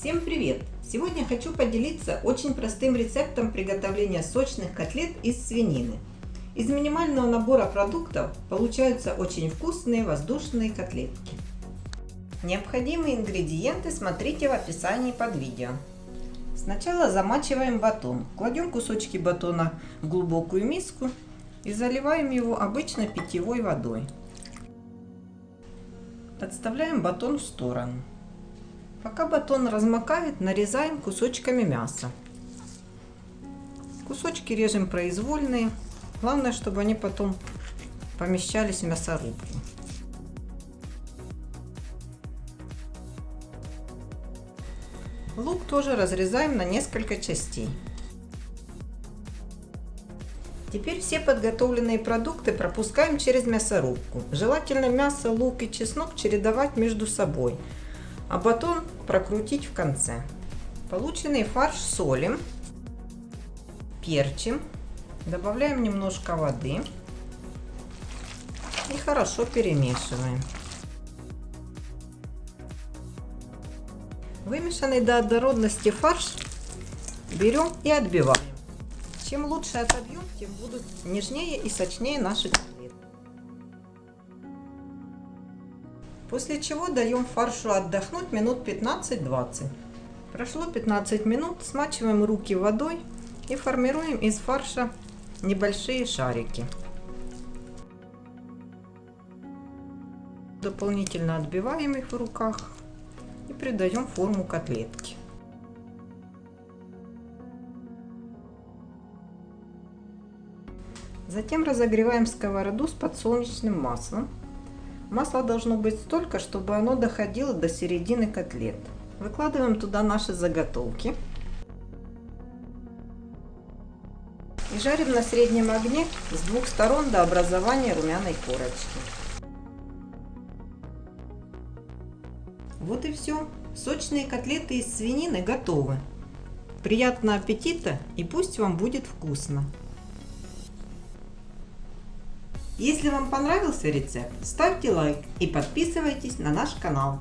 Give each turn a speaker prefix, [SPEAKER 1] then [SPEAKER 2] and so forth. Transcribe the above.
[SPEAKER 1] Всем привет! Сегодня хочу поделиться очень простым рецептом приготовления сочных котлет из свинины. Из минимального набора продуктов получаются очень вкусные воздушные котлетки. Необходимые ингредиенты смотрите в описании под видео. Сначала замачиваем батон. Кладем кусочки батона в глубокую миску и заливаем его обычной питьевой водой. Отставляем батон в сторону. Пока батон размокает, нарезаем кусочками мяса. Кусочки режем произвольные. Главное, чтобы они потом помещались в мясорубку. Лук тоже разрезаем на несколько частей. Теперь все подготовленные продукты пропускаем через мясорубку. Желательно мясо, лук и чеснок чередовать между собой – а батон прокрутить в конце. Полученный фарш солим, перчим, добавляем немножко воды и хорошо перемешиваем. Вымешанный до однородности фарш берем и отбиваем. Чем лучше отобьем, тем будут нежнее и сочнее наши После чего даем фаршу отдохнуть минут 15-20. Прошло 15 минут, смачиваем руки водой и формируем из фарша небольшие шарики. Дополнительно отбиваем их в руках и придаем форму котлетки. Затем разогреваем сковороду с подсолнечным маслом Масло должно быть столько, чтобы оно доходило до середины котлет. Выкладываем туда наши заготовки. И жарим на среднем огне с двух сторон до образования румяной корочки. Вот и все. Сочные котлеты из свинины готовы. Приятного аппетита и пусть вам будет вкусно! Если вам понравился рецепт, ставьте лайк и подписывайтесь на наш канал.